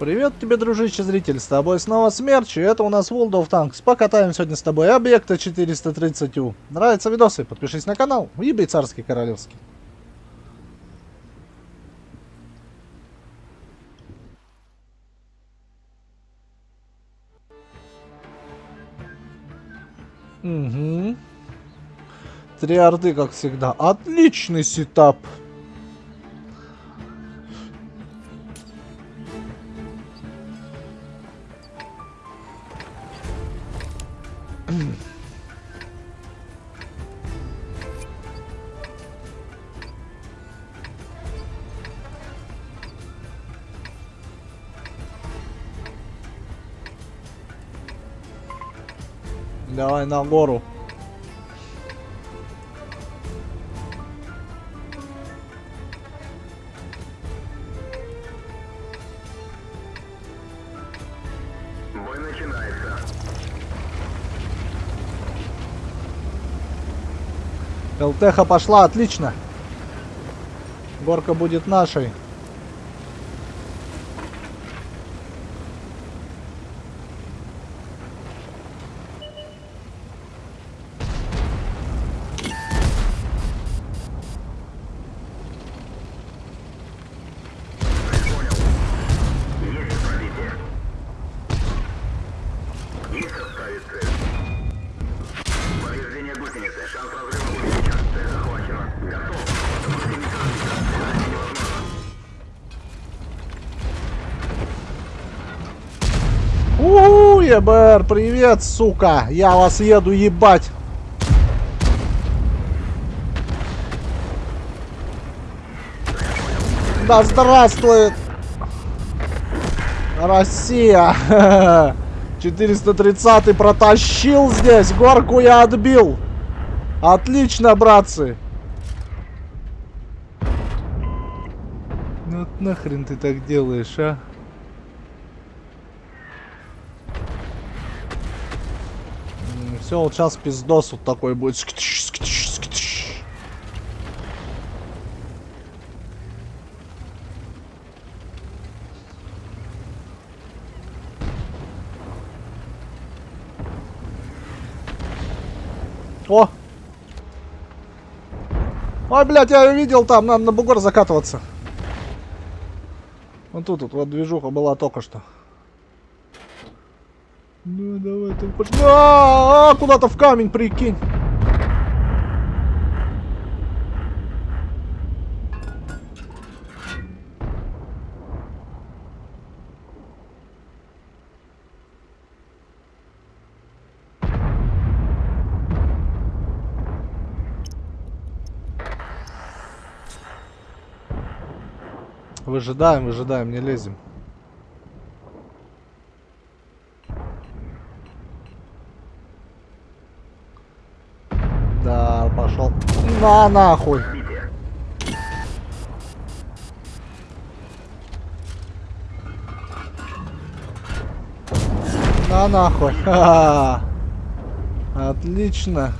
Привет тебе, дружище зритель, с тобой снова Смерч, и это у нас World of Tanks. Покатаем сегодня с тобой объекта 430У. Нравятся видосы? Подпишись на канал, ебей царский королевский. Угу. Три орды, как всегда. Отличный сетап. Давай на гору. ЛТХ пошла, отлично. Горка будет нашей. Уху, ЕБР, привет, сука. Я вас еду ебать. Да здравствует Россия. 430 протащил здесь. Горку я отбил. Отлично, братцы. Ну нахрен ты так делаешь, а? Все, вот сейчас пиздос вот такой будет. Сктиш, сктиш, сктиш. О! Ой, блядь, я видел там, надо на бугор закатываться. Вот тут вот, вот движуха была только что. Ну давай ты пош- А, а, куда-то в камень прикинь. Выжидаем, выжидаем, не лезем. Да, пошел. На нахуй. На нахуй. Ха-ха. Отлично.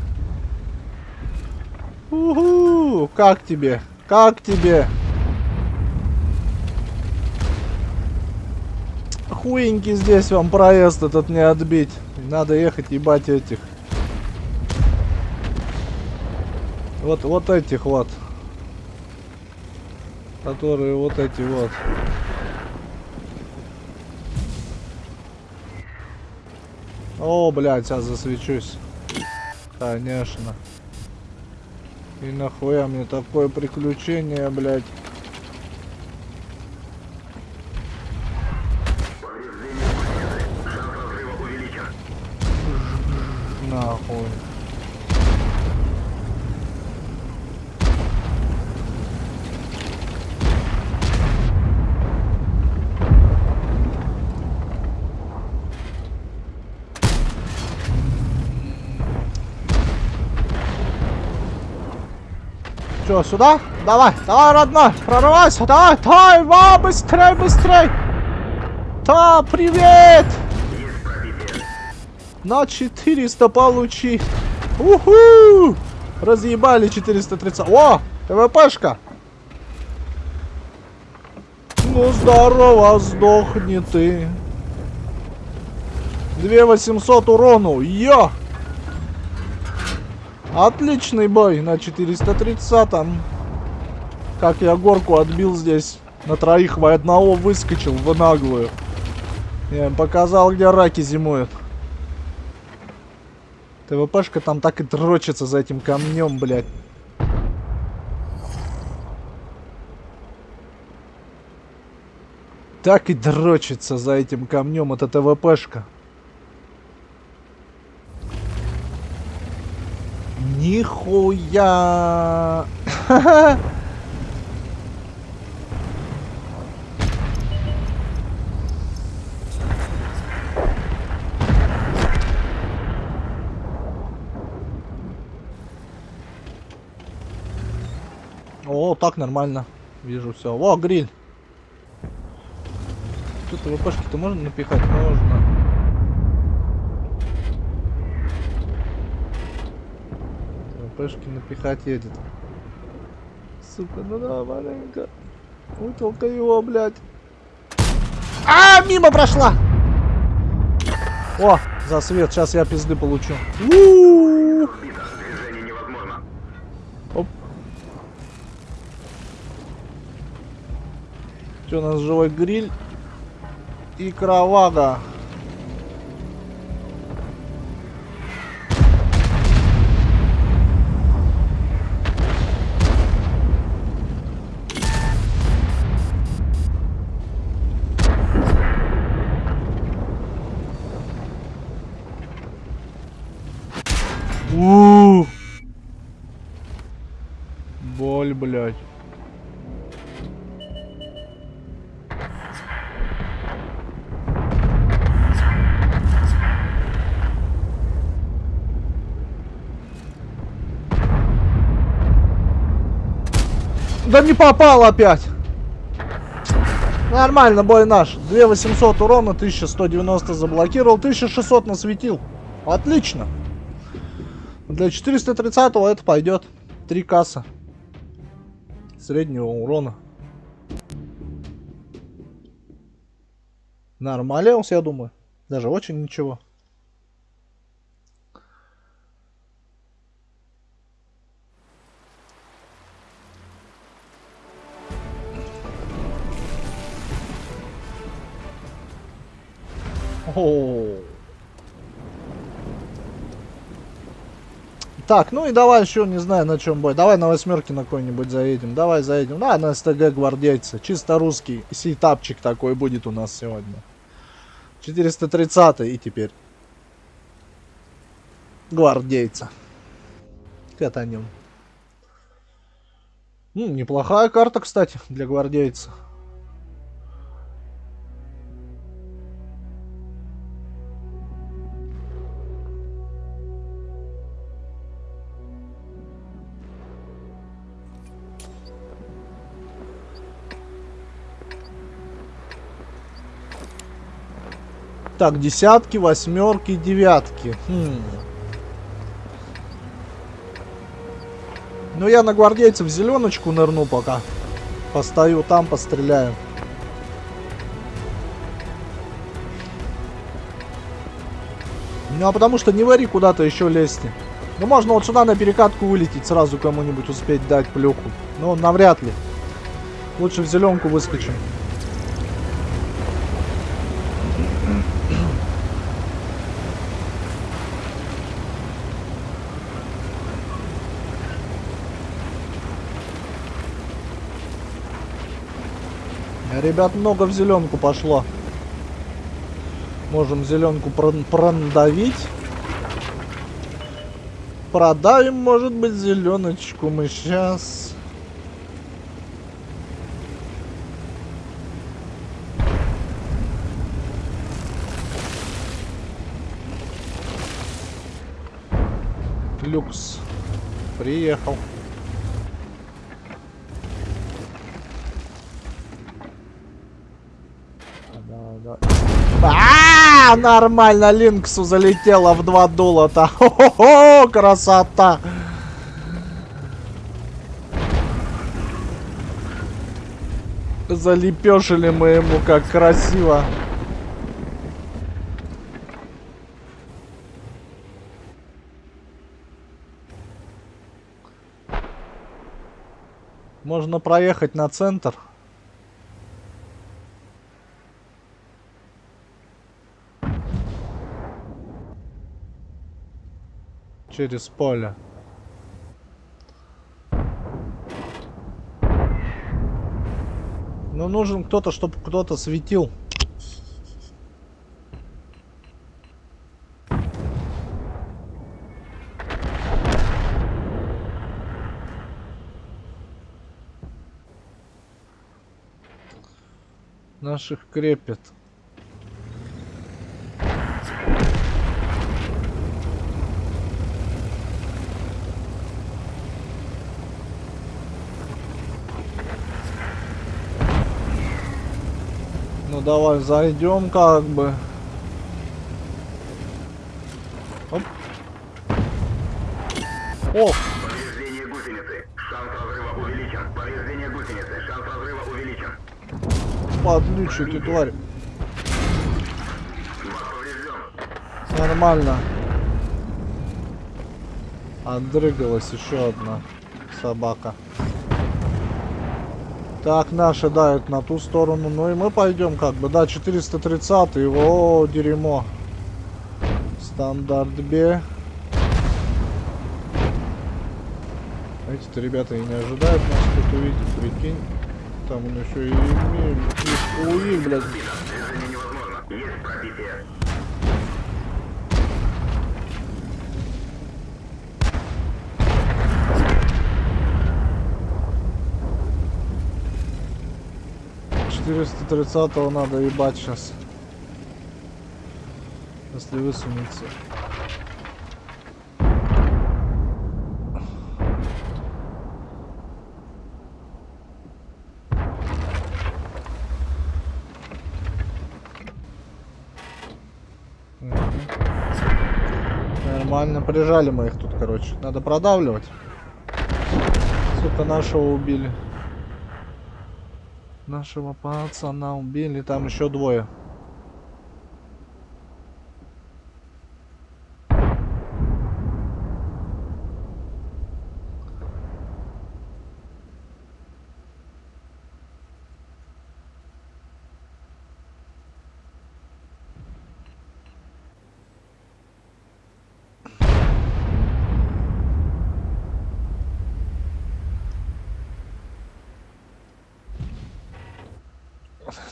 Уху, как тебе? Как тебе? Хуенький здесь вам проезд этот не отбить. Надо ехать ебать этих. Вот, вот этих вот. Которые вот эти вот. О, блядь, сейчас засвечусь. Конечно. И нахуя мне такое приключение, блядь. Повреждение гусеницы. Шанс разрыва увеличен. Нахуй. Че, сюда? Давай, давай, родной, прорывайся, давай, давай, ва, быстрей, быстрей. Да, привет! На 400 получи. Уху! Разъебали 430. О! ТВПшка! Ну, здорово, сдохни ты. 2800 урону, йо! Отличный бой на 430-м. Как я горку отбил здесь. На троих в одного выскочил в наглую. Я им показал, где раки зимуют. ТВПшка там так и дрочится за этим камнем, блядь. Так и дрочится за этим камнем эта ТВПшка. Нихуя! О, так нормально. Вижу все. О, гриль. Что-то ВПшки-то можно напихать? Можно. ВПшки напихать едет. Сука, ну да, маленько. Утолка его, блядь. А, мимо прошла! О, за свет, сейчас я пизды получу. Разбито. Движение невозможно. Оп. Что у нас живой гриль и кровага. Да не попал опять. Нормально, бой наш. 2800 урона, 1190 заблокировал, 1600 насветил. Отлично. Для 430 это пойдет. Три касса. Среднего урона. Нормалился, я думаю. Даже очень ничего. Так, ну и давай еще, не знаю, на чем бой. Давай на восьмерке на какой-нибудь заедем. Давай заедем. Да, на СТГ гвардейца. Чисто русский сетапчик такой будет у нас сегодня. 430 и теперь. Гвардейца. Катанем. М, неплохая карта, кстати, для гвардейца. Так, десятки, восьмерки, девятки. Хм. Ну, я на гвардейцев зеленочку нырну пока. Постою там, постреляю. Ну, а потому что не вари куда-то еще лезьте. Ну, можно вот сюда на перекатку вылететь, сразу кому-нибудь успеть дать плюху. Но навряд ли. Лучше в зеленку выскочим. Ребят, много в зеленку пошло. Можем зеленку продавить. Продавим, может быть, зеленочку мы сейчас. Люкс. Приехал. А, нормально, Линксу залетела в два долота. Хо-хо-хо, красота. залепешили мы ему как красиво. Можно проехать на центр. Через поле. Ну нужен кто-то, чтобы кто-то светил. Наших крепят. Давай зайдем как бы. Оп. О, Повреждение гусеницы. Шанс разрыва увеличен. Повреждение гусеницы. Шанс разрыва увеличен. подлючий ты тварь. Нормально. Отдрыгалась еще одна собака. Так, наши дают на ту сторону. Ну и мы пойдем как бы. Да, 430 его дерьмо. Стандарт Б. Эти-то ребята и не ожидают нас тут увидеть, прикинь. Там он еще и УИ, блядь. Есть пробитие. Четыреста тридцатого надо ебать сейчас. Если высунется. Мгм. Нормально, прижали мы их тут, короче. Надо продавливать. Сука, нашего убили. Нашего пацана убили, там еще двое.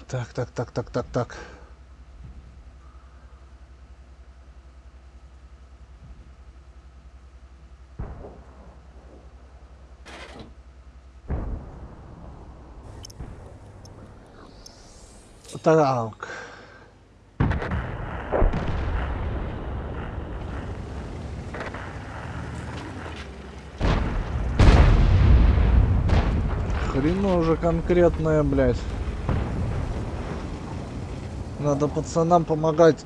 Так, так, так, так, так, так. Так. Хрена уже конкретная, блядь. Надо пацанам помогать.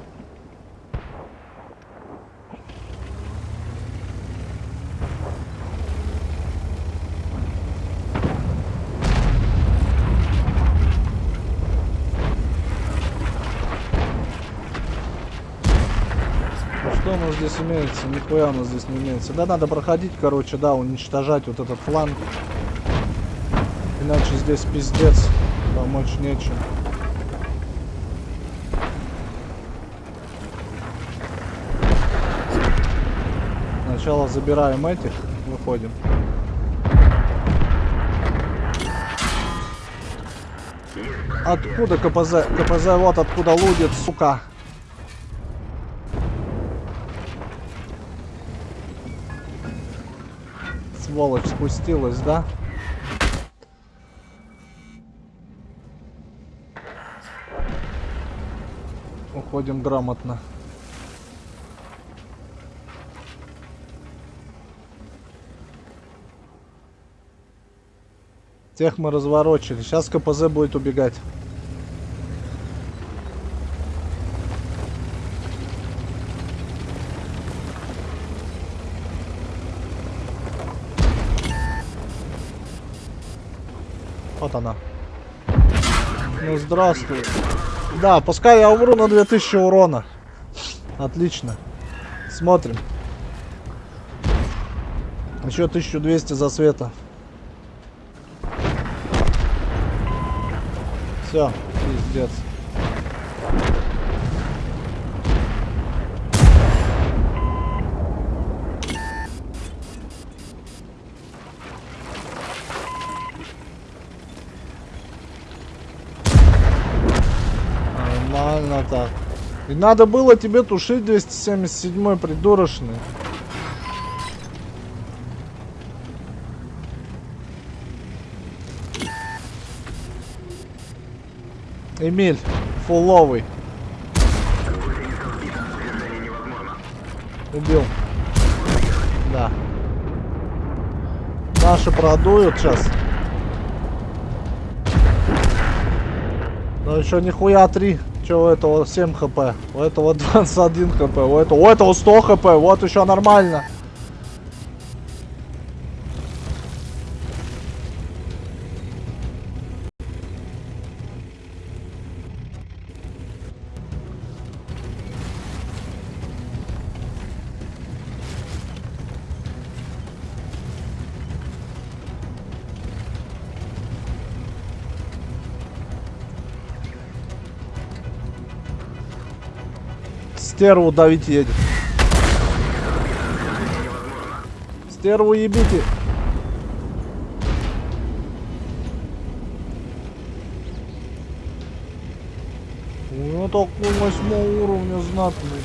Ну Что у нас здесь имеется? Нихуя у нас здесь не имеется. Да, надо проходить, короче, да, уничтожать вот этот фланг. Иначе здесь пиздец. Помочь нечем. Сначала забираем этих, выходим. Откуда КПЗ? КПЗ вот откуда лудит, сука. Сволочь спустилась, да? Уходим грамотно. Тех мы разворочили. Сейчас КПЗ будет убегать. Вот она. Ну здравствуй. Да, пускай я умру на 2000 урона. Отлично. Смотрим. Еще 1200 за света. Все, пиздец. Нормально так. И надо было тебе тушить 277 придурочный. Эмиль, фуловый. Убил. Да. Наши продуют сейчас. Но еще нихуя 3. Че у этого 7 хп? У этого 21 хп. У этого, у этого 100 хп. Вот еще нормально. Стерву давить едет. Стерву ебите. Ну такой восьмого уровня знатный.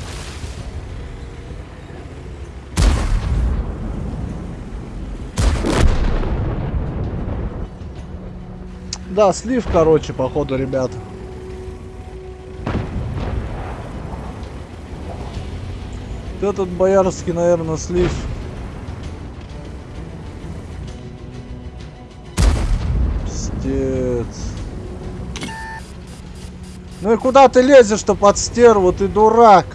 Да, слив, короче, походу, ребят. Этот боярский, наверное, слив. Пиздец. Ну и куда ты лезешь-то под стерву, ты дурак?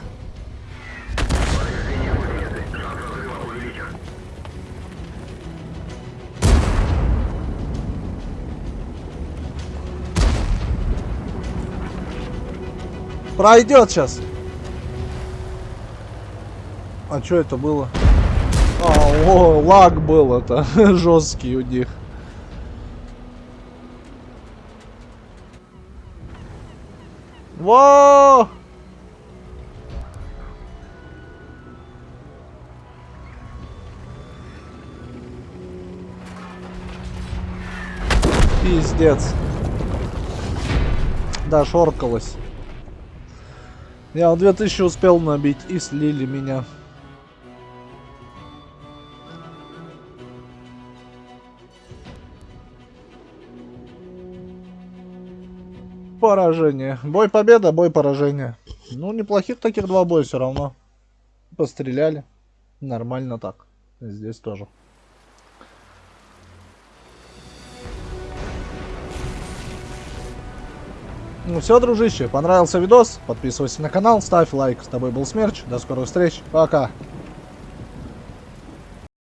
Пройдет сейчас. А что это было? А, о, лаг был это. Жесткий у них. Во! Пиздец. Да, шоркалось. Я 2000 успел набить и слили меня. Поражение. Бой победа, бой поражение. Ну, неплохих таких два боя все равно. Постреляли. Нормально так. Здесь тоже. Ну все, дружище, понравился видос? Подписывайся на канал, ставь лайк. С тобой был Смерч. До скорых встреч. Пока.